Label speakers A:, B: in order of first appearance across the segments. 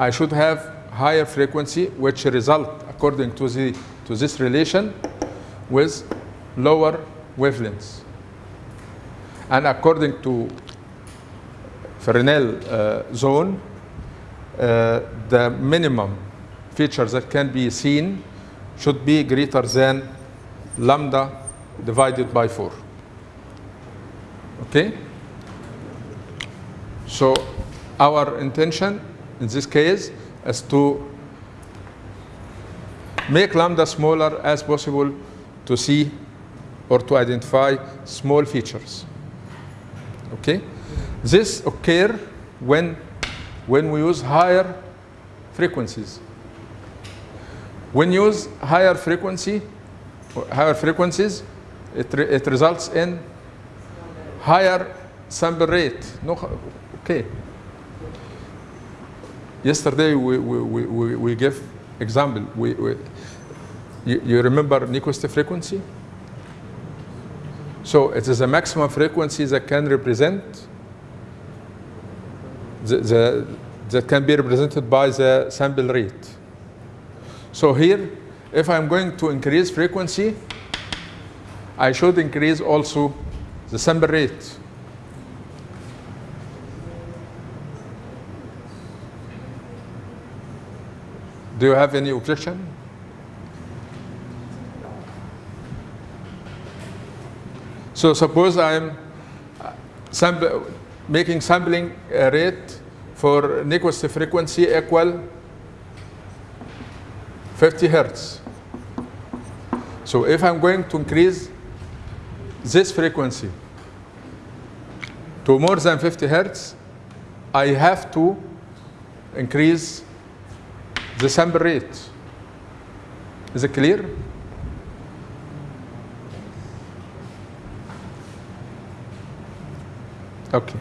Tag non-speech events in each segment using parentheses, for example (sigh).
A: I should have higher frequency, which result according to the to this relation with lower wavelengths. And according to Fresnel uh, zone, uh, the minimum feature that can be seen should be greater than lambda divided by 4. Okay? So our intention in this case is to make lambda smaller as possible to see or to identify small features. Okay? This occur when, when we use higher frequencies. When you use higher frequency, higher frequencies, it, re it results in higher sample rate. No, okay. Yesterday we, we, we, we gave example. We, we, you, you remember Nyquist frequency? So it is a maximum frequency that can represent the, the, that can be represented by the sample rate. So here, if I'm going to increase frequency, I should increase also the sample rate. Do you have any objection? So suppose I'm uh, sample, making sampling uh, rate for Nyquist frequency equal 50 hertz. So if I'm going to increase this frequency to more than 50 hertz, I have to increase the sample rate. Is it clear? Okay.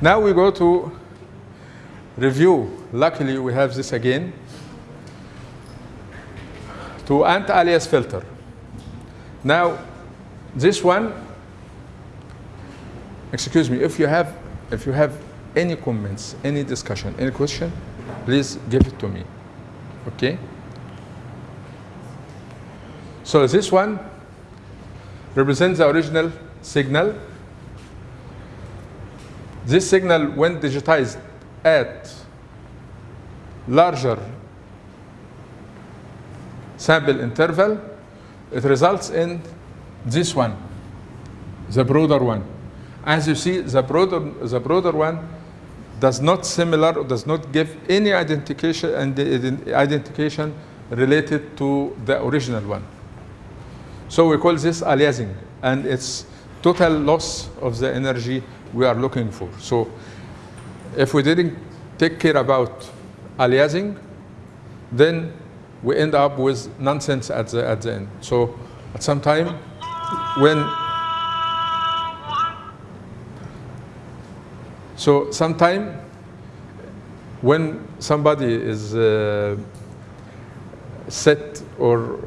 A: Now we go to review. Luckily, we have this again. To anti-alias filter. Now, this one, excuse me, if you have, if you have any comments, any discussion, any question, please give it to me. Okay? So this one represents the original signal. This signal, when digitized at larger sample interval, it results in this one, the broader one. As you see, the broader, the broader one does not similar, does not give any identification and identification related to the original one. So we call this aliasing, and it's total loss of the energy we are looking for. So if we didn't take care about aliasing, then we end up with nonsense at the, at the end. So at some time, when so sometimes when somebody is uh, set or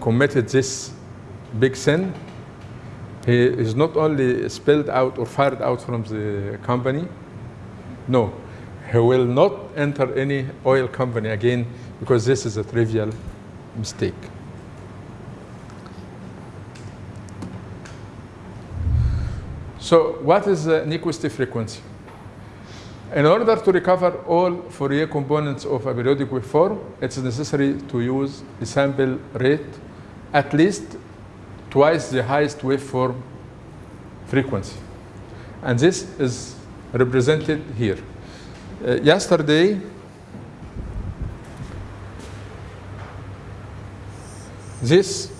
A: committed this big sin, he is not only spilled out or fired out from the company, no, he will not enter any oil company again because this is a trivial mistake. So what is the Nyquist frequency? In order to recover all Fourier components of a periodic waveform, it's necessary to use the sample rate at least twice the highest waveform frequency. And this is represented here. Uh, yesterday, this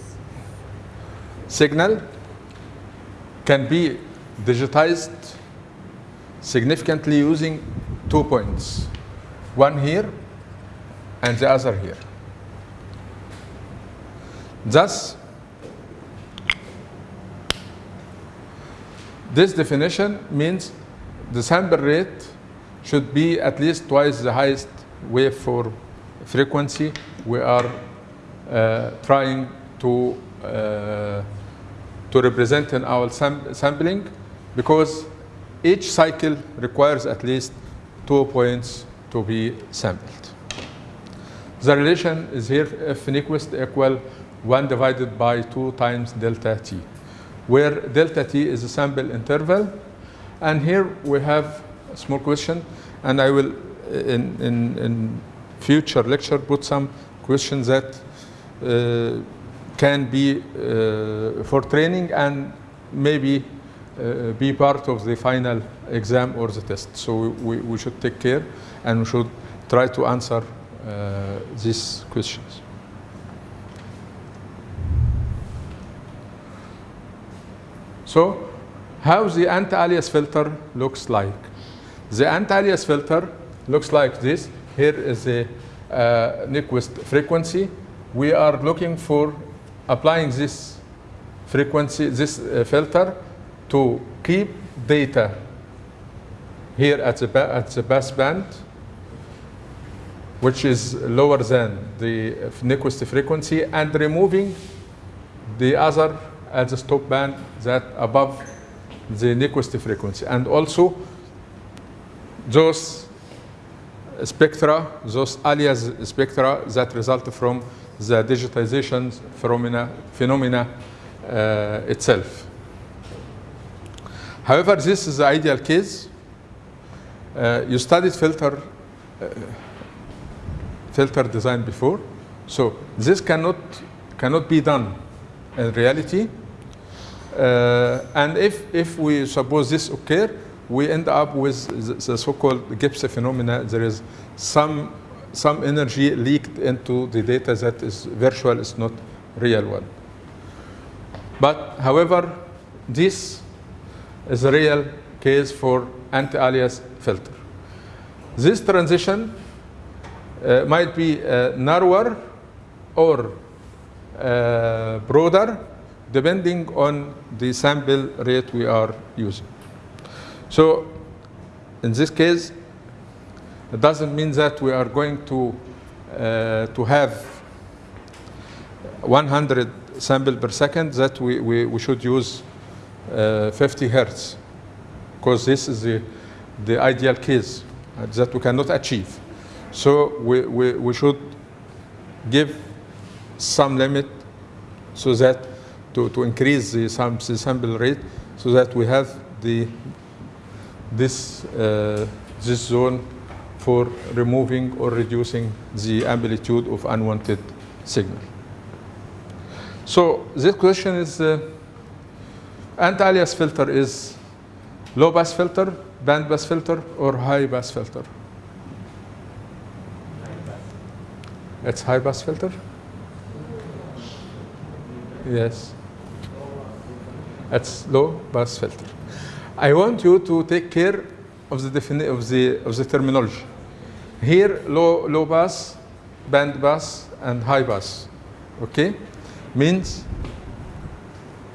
A: signal can be digitized significantly using two points, one here and the other here. Thus, this definition means the sample rate should be at least twice the highest waveform frequency we are uh, trying to, uh, to represent in our sam sampling because each cycle requires at least two points to be sampled. The relation is here F Nyquist equal 1 divided by 2 times delta t, where delta t is a sample interval. And here we have a small question, and I will, in, in, in future lecture, put some questions that uh, can be uh, for training and maybe uh, be part of the final exam or the test. So we, we should take care and we should try to answer uh, these questions. So how the anti-alias filter looks like. The anti-alias filter looks like this. Here is the uh, Nyquist frequency. We are looking for applying this frequency, this uh, filter to keep data here at the, at the pass band, which is lower than the Nyquist frequency, and removing the other at the stop band that above the Nyquist frequency. And also those spectra, those alias spectra that result from the digitization phenomena, phenomena uh, itself. However, this is the ideal case. Uh, you studied filter uh, filter design before, so this cannot cannot be done in reality. Uh, and if if we suppose this occur, we end up with the, the so-called Gibbs phenomena. There is some some energy leaked into the data that is virtual, is not real one. But however, this is a real case for anti-alias filter. This transition uh, might be uh, narrower or uh, broader depending on the sample rate we are using. So in this case, it doesn't mean that we are going to, uh, to have 100 sample per second, that we, we, we should use 50 hertz, because this is the, the ideal case uh, that we cannot achieve. So we, we, we should give some limit so that to, to increase the, the sample rate so that we have the, this, uh, this zone for removing or reducing the amplitude of unwanted signal. So this question is, uh, anti-alias filter is low pass filter, band pass filter, or high pass filter? It's high pass filter? Yes. It's low pass filter. I want you to take care of the, of the, of the terminology. Here, low, low pass, band pass, and high pass. Okay? Means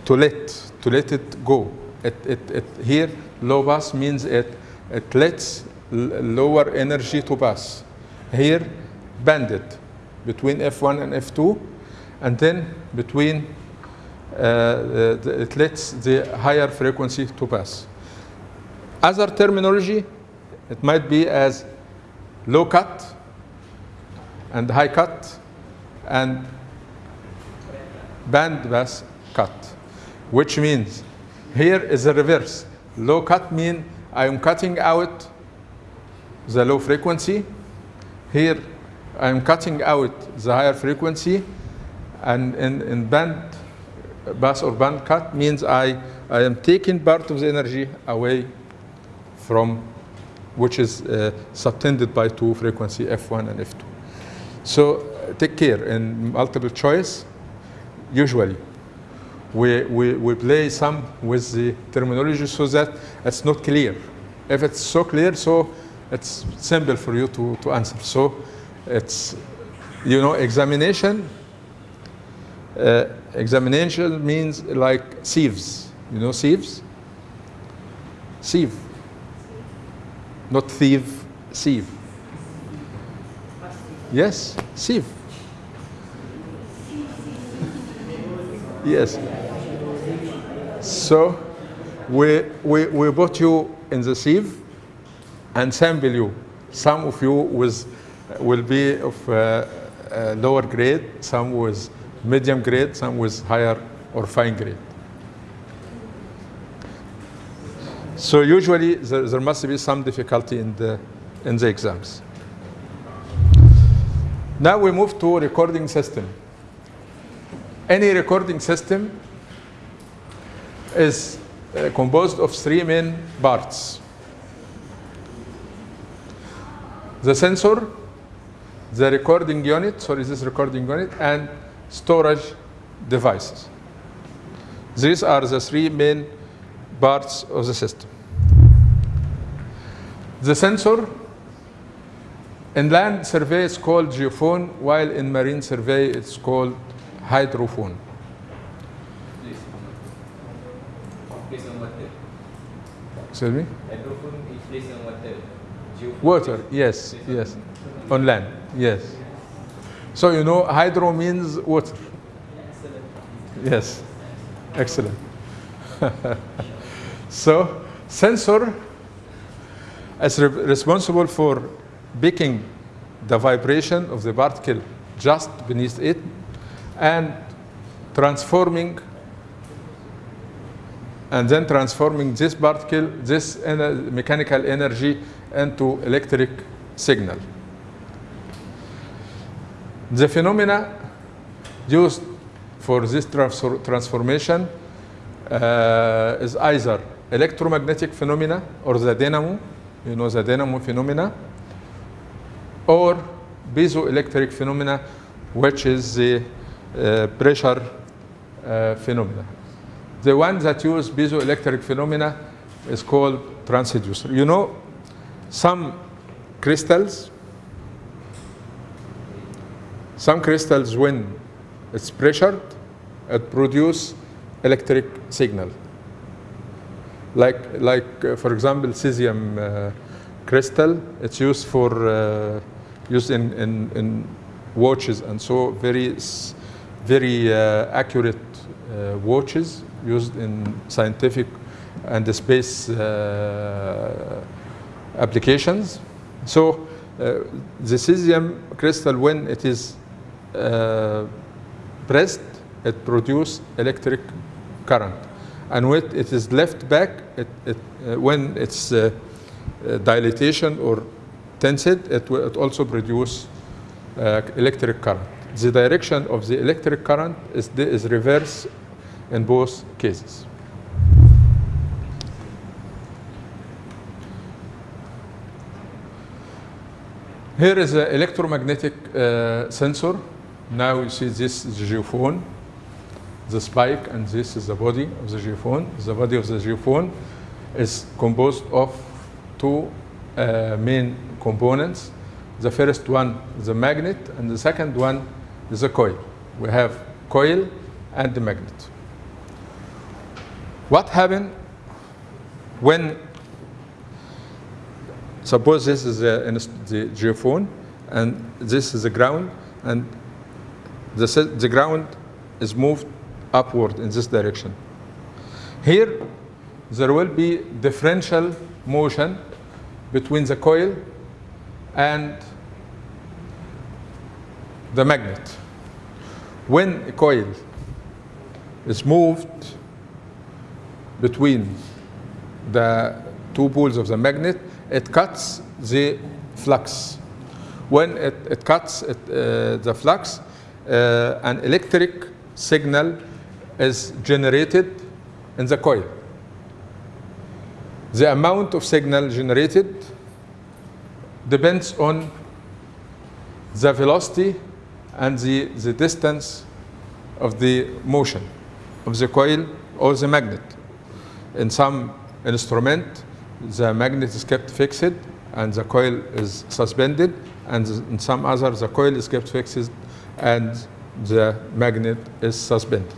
A: to let, to let it go. It, it, it, here, low pass means it, it lets lower energy to pass. Here, banded between F1 and F2, and then between uh, the, it lets the higher frequency to pass. Other terminology, it might be as low cut and high cut and band pass cut, which means here is the reverse. Low cut mean I am cutting out the low frequency. Here I am cutting out the higher frequency. And in, in band pass or band cut means I, I am taking part of the energy away from which is uh, subtended by two frequency F1 and F2. So take care in multiple choice, usually we, we, we play some with the terminology so that it's not clear. If it's so clear, so it's simple for you to, to answer. So it's, you know, examination, uh, examination means like sieves. You know sieves? Sieve. Not thief, sieve. Yes, sieve. Yes. So we, we, we put you in the sieve and sample you. Some of you with, will be of uh, uh, lower grade, some with medium grade, some with higher or fine grade. So usually there, there must be some difficulty in the, in the exams. Now we move to recording system. Any recording system is uh, composed of three main parts. The sensor, the recording unit, sorry, this recording unit, and storage devices. These are the three main parts of the system. The sensor in land survey is called geophone, while in marine survey it's called hydrophone.
B: Please. Place water.
A: Excuse me?
B: Hydrophone is placed on water.
A: Water, yes, yes. On land, yes. So you know, hydro means water. Yes, excellent. (laughs) so, sensor is re- responsible for picking the vibration of the particle just beneath it and transforming and then transforming this particle, this ener- mechanical energy into electric signal. The phenomena used for this transfor- transformation uh, is either electromagnetic phenomena or the dynamo, you know the dynamo phenomena, or piezoelectric phenomena, which is the pressure uh, phenomena. The one that use piezoelectric phenomena is called transducer. You know, some crystals, some crystals when it's pressured, it produce electric signal. Like, like uh, for example, cesium uh, crystal, it's used for uh, used in, in, in watches and so very very uh, accurate uh, watches used in scientific and space uh, applications. So the cesium crystal, when it is pressed, it produces electric current. And when it is left back, it, it, uh, when it's uh, uh, dilatation or tensed, it, it also produce uh, electric current. The direction of the electric current is, is reverse in both cases. Here is an electromagnetic uh, sensor. Now you see this is the geophone, the spike, and this is the body of the geophone. The body of the geophone is composed of two uh, main components. The first one the magnet, and the second one is a coil. We have coil and the magnet. What happened when Suppose this is the, the geophone, and this is the ground, and the, the ground is moved upward in this direction. Here, there will be differential motion between the coil and the magnet. When a coil is moved between the two poles of the magnet, it cuts the flux. When it, it cuts it, uh, the flux, uh, an electric signal is generated in the coil. The amount of signal generated depends on the velocity and the, the distance of the motion of the coil or the magnet. In some instrument, the magnet is kept fixed and the coil is suspended, and in some other, the coil is kept fixed and the magnet is suspended.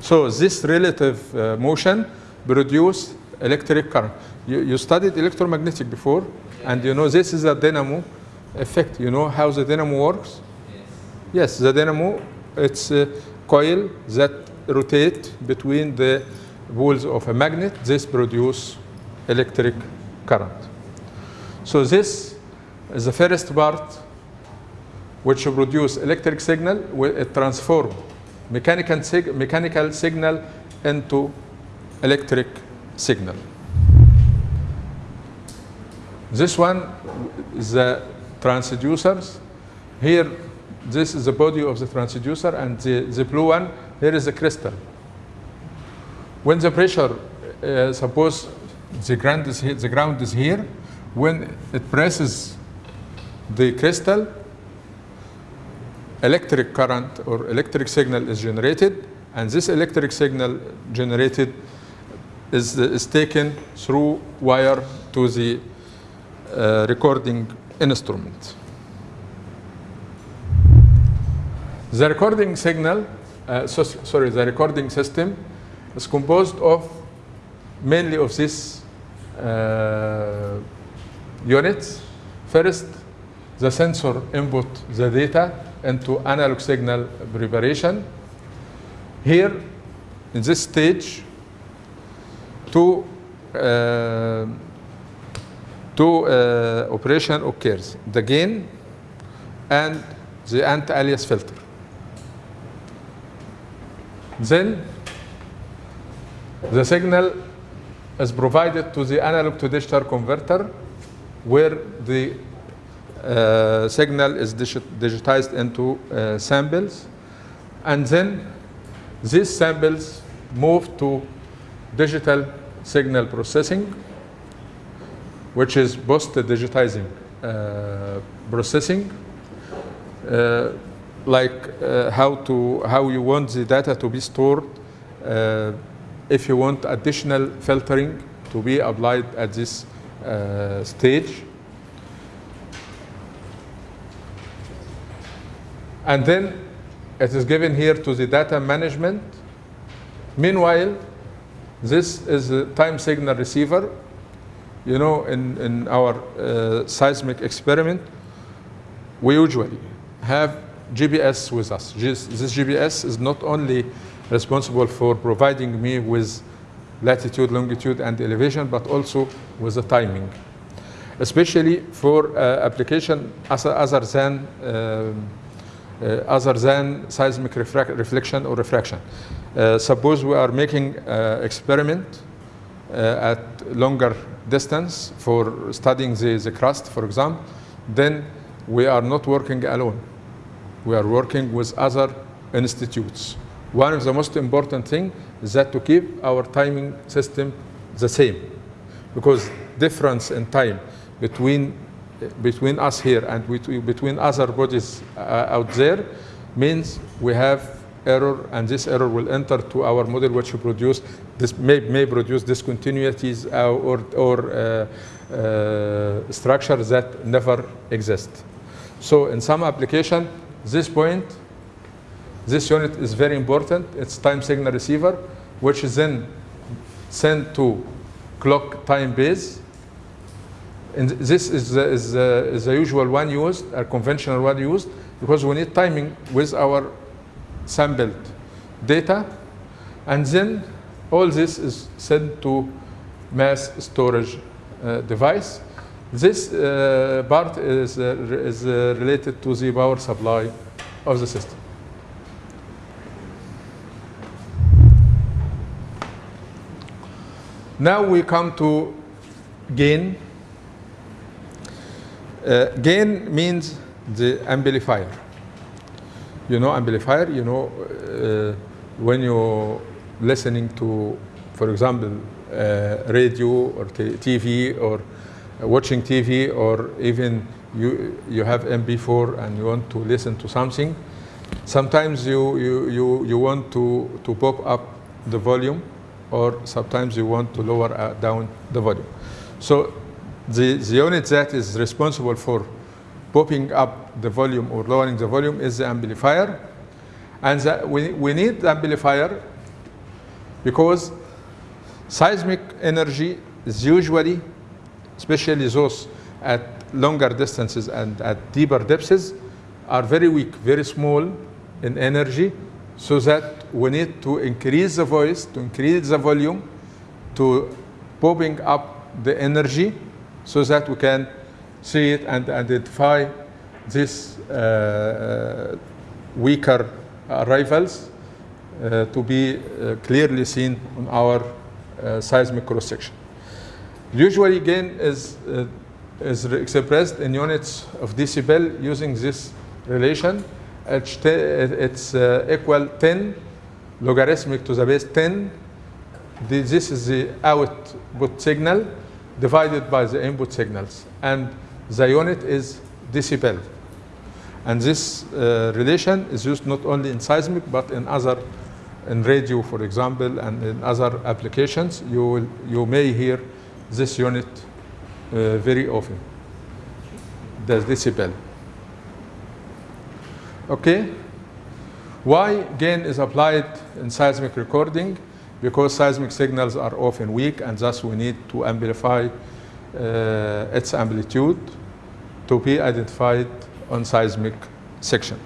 A: So this relative uh, motion produces electric current. You, you studied electromagnetic before, and you know this is a dynamo effect. You know how the dynamo works? Yes, the dynamo, it's a coil that rotate between the poles of a magnet, this produce electric current. So this is the first part which produce electric signal, it transform mechanical, sig mechanical signal into electric signal. This one is the transducers. Here, this is the body of the transducer, and the, the blue one, here is the crystal. When the pressure, uh, suppose the ground, is here, the ground is here, when it presses the crystal, electric current or electric signal is generated, and this electric signal generated is, is taken through wire to the uh, recording instrument. The recording signal, uh, so, sorry, the recording system is composed of mainly of these uh, units. First, the sensor input the data into analog signal preparation. Here, in this stage, two, uh, two uh, operation occurs, the gain and the anti-alias filter. Then the signal is provided to the analog to digital converter where the uh, signal is digitized into uh, samples. And then these samples move to digital signal processing which is post-digitizing uh, processing uh, like uh, how to how you want the data to be stored uh, if you want additional filtering to be applied at this uh, stage. And then it is given here to the data management. Meanwhile this is a time signal receiver. You know in, in our uh, seismic experiment we usually have GPS with us. This GPS is not only responsible for providing me with latitude, longitude, and elevation, but also with the timing, especially for uh, application other, than uh, other than seismic reflection or refraction. Uh, suppose we are making uh, experiment uh, at longer distance for studying the, the crust, for example, then we are not working alone we are working with other institutes. One of the most important thing is that to keep our timing system the same, because difference in time between between us here and between other bodies uh, out there means we have error, and this error will enter to our model, which produce this may, may produce discontinuities uh, or or uh, uh, structures that never exist. So in some application, this point, this unit is very important. It's time signal receiver, which is then sent to clock time base. And this is the, is, the, is the usual one used, a conventional one used, because we need timing with our sampled data. And then all this is sent to mass storage uh, device. This uh, part is, uh, is uh, related to the power supply of the system. Now we come to gain. Uh, gain means the amplifier. You know amplifier, you know uh, when you're listening to, for example, uh, radio or TV or watching TV or even you, you have MP4 and you want to listen to something, sometimes you, you, you, you want to, to pop up the volume or sometimes you want to lower uh, down the volume. So the, the unit that is responsible for popping up the volume or lowering the volume is the amplifier. And the, we, we need the amplifier because seismic energy is usually especially those at longer distances and at deeper depths, are very weak, very small in energy, so that we need to increase the voice, to increase the volume, to popping up the energy so that we can see it and identify these uh, weaker arrivals uh, to be uh, clearly seen on our uh, seismic cross section. Usually gain is, uh, is expressed in units of decibel using this relation. It's, uh, equal 10 logarithmic to the base 10. This is the output signal divided by the input signals. And the unit is decibel. And this uh, relation is used not only in seismic, but in other, in radio, for example, and in other applications. You, will, you may hear this unit uh, very often, the decibel. Okay? Why gain is applied in seismic recording? Because seismic signals are often weak, and thus we need to amplify uh, its amplitude to be identified on seismic section.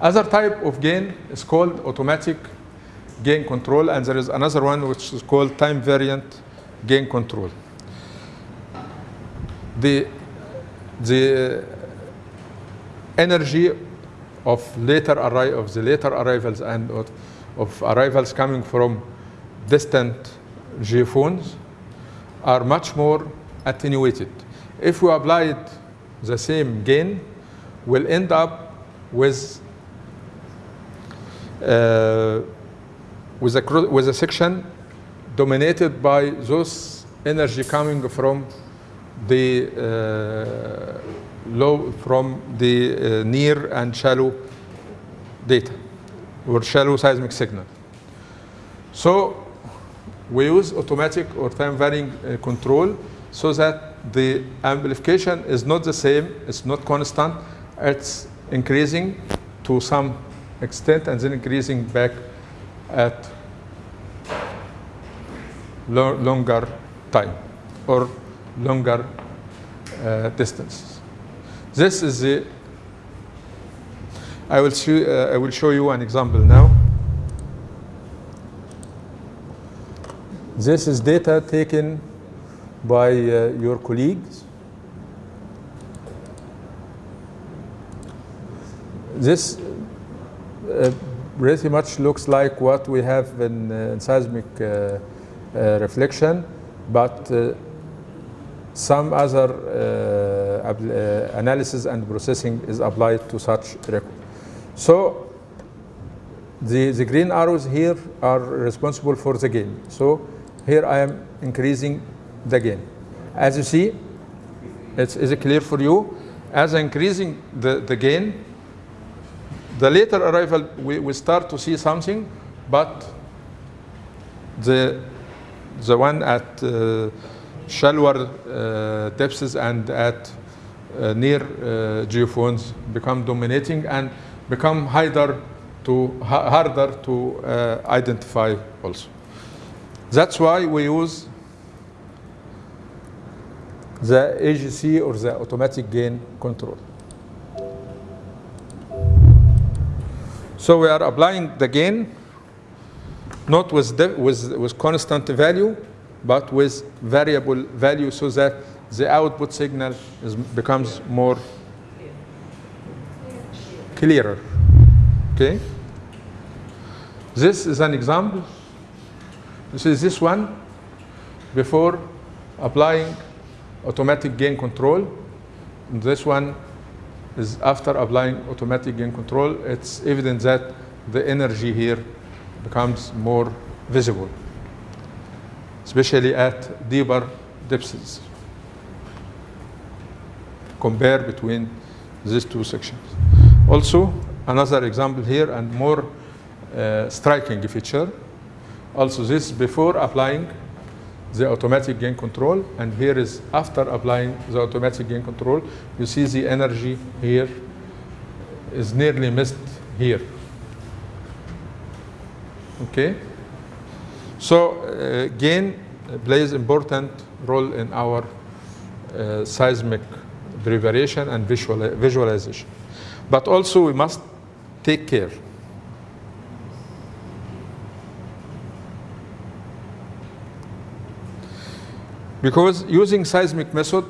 A: Other type of gain is called automatic gain control, and there is another one which is called time variant gain control. The, the energy of later arri- of the later arrivals and of, of arrivals coming from distant geophones are much more attenuated. If we applied the same gain, we'll end up with uh, with a with a section dominated by those energy coming from the uh, low from the uh, near and shallow data or shallow seismic signal. So we use automatic or time varying uh, control so that the amplification is not the same, it's not constant, it's increasing to some extent and then increasing back at lo- longer time or longer uh, distances. This is the, I will, show, uh, I will show you an example now. This is data taken by uh, your colleagues. This uh, pretty much looks like what we have in, uh, in seismic uh, uh, reflection, but some other analysis and processing is applied to such record. So the, the green arrows here are responsible for the gain. So here I am increasing the gain. As you see, it's, is it clear for you? As increasing the, the gain, the later arrival, we, we start to see something, but the, the one at uh, shallower uh, depths and at uh, near uh, geophones become dominating and become harder to, ha- harder to uh, identify also. That's why we use the AGC or the automatic gain control. So we are applying the gain not with, de- with, with constant value, but with variable value so that the output signal is, becomes more clearer. Okay? This is an example. This is this one before applying automatic gain control. This one is after applying automatic gain control. It's evident that the energy here becomes more visible, especially at deeper depths. Compare between these two sections. Also, another example here and more uh, striking feature. Also, this before applying the automatic gain control, and here is after applying the automatic gain control. You see the energy here is nearly missed here. Okay? So, uh, gain plays important role in our uh, seismic preparation and visual, visualization. But also we must take care. Because using seismic method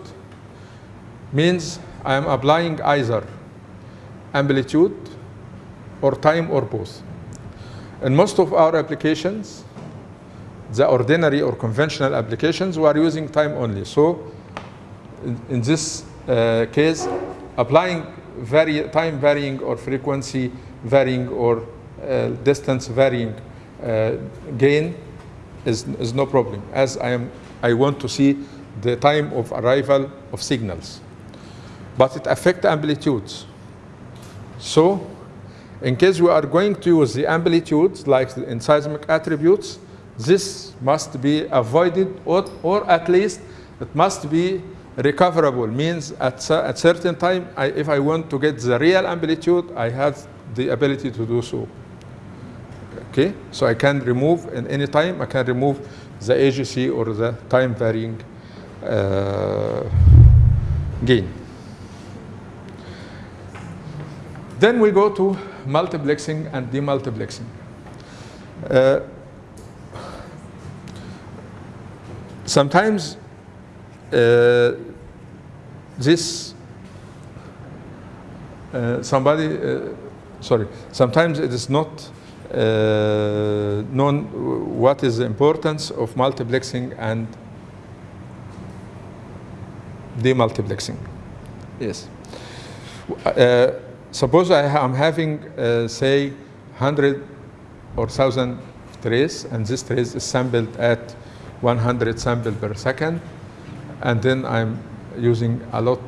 A: means I am applying either amplitude or time or both. In most of our applications, the ordinary or conventional applications, we are using time only. So in, in this uh, case, applying vari time varying or frequency varying or uh, distance varying uh, gain is, is no problem, as I, am, I want to see the time of arrival of signals. But it affects amplitudes. So in case we are going to use the amplitudes like in seismic attributes, this must be avoided or, or at least it must be recoverable means at a certain time I, if I want to get the real amplitude I have the ability to do so okay so I can remove in any time I can remove the AGC or the time varying uh, gain. Then we go to multiplexing and demultiplexing. Uh, sometimes uh, this uh, somebody uh, sorry sometimes it is not uh, known what is the importance of multiplexing and demultiplexing yes uh, suppose I am having uh, say 100 or 1000 trace and this trace is sampled at 100 sample per second and then I'm using a lot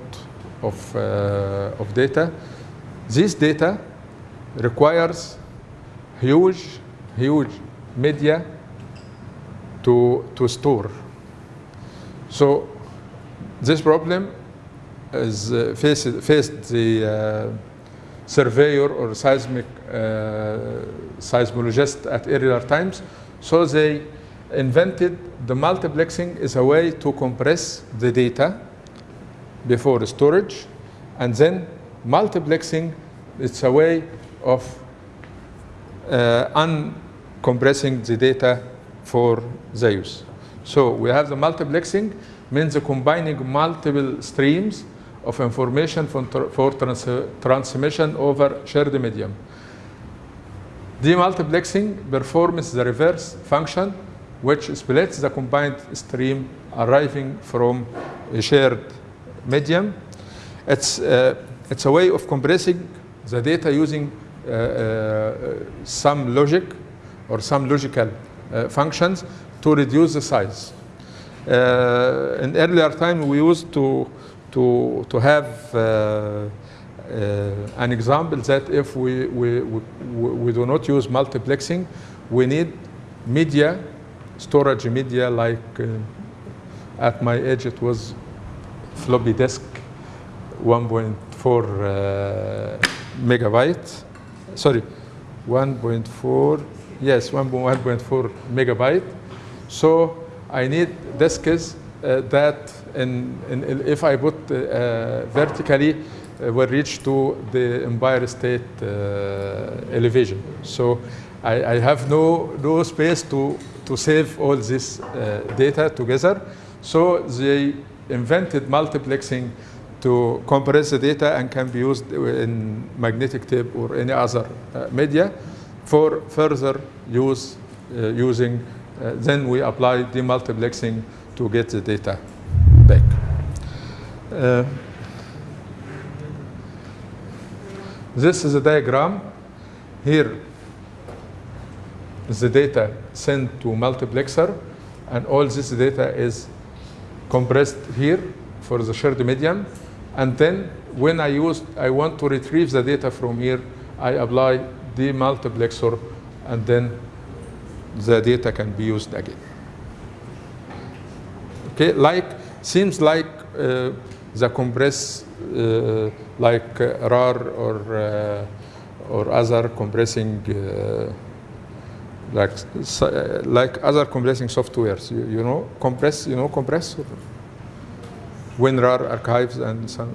A: of, uh, of data. This data requires huge, huge media to, to store. So this problem is uh, faced, faced the uh, surveyor or seismic uh, seismologist at earlier times. So they invented the multiplexing is a way to compress the data before storage and then multiplexing it's a way of uncompressing the data for the use. So we have the multiplexing means the combining multiple streams of information for, for trans transmission over shared medium. Demultiplexing performs the reverse function which splits the combined stream arriving from a shared medium. It's, uh, it's a way of compressing the data using uh, uh, some logic or some logical uh, functions to reduce the size. Uh, in earlier time, we used to, to, to have uh, an example that if we, we, we, do not use multiplexing, we need media storage media like uh, at my age it was floppy disk 1.4 uh, megabyte sorry 1.4 yes 1.4 megabyte so I need disks uh, that in, in, if I put uh, vertically uh, will reach to the Empire State uh, elevation so I, I have no no space to to save all this uh, data together. So they invented multiplexing to compress the data and can be used in magnetic tape or any other uh, media for further use uh, using, uh, then we apply demultiplexing to get the data back. Uh, this is a diagram. Here is the data sent to multiplexer and all this data is compressed here for the shared medium and then when I use I want to retrieve the data from here I apply the multiplexer and then the data can be used again okay like seems like uh, the compress uh, like uh, RAR or uh, or other compressing uh, like like other compressing softwares. You, you know, compress. You know, compress. WinRAR archives and some.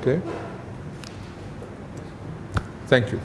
A: Okay. Thank you.